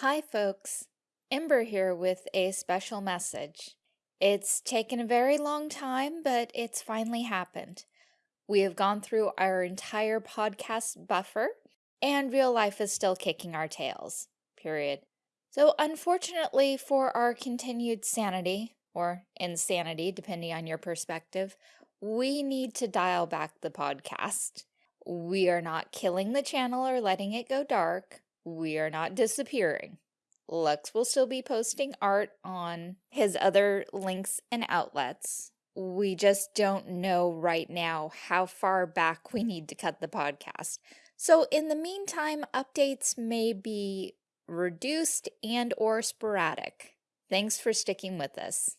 Hi folks, Ember here with a special message. It's taken a very long time, but it's finally happened. We have gone through our entire podcast buffer, and real life is still kicking our tails, period. So unfortunately for our continued sanity, or insanity, depending on your perspective, we need to dial back the podcast. We are not killing the channel or letting it go dark. We are not disappearing. Lux will still be posting art on his other links and outlets. We just don't know right now how far back we need to cut the podcast. So in the meantime, updates may be reduced and or sporadic. Thanks for sticking with us.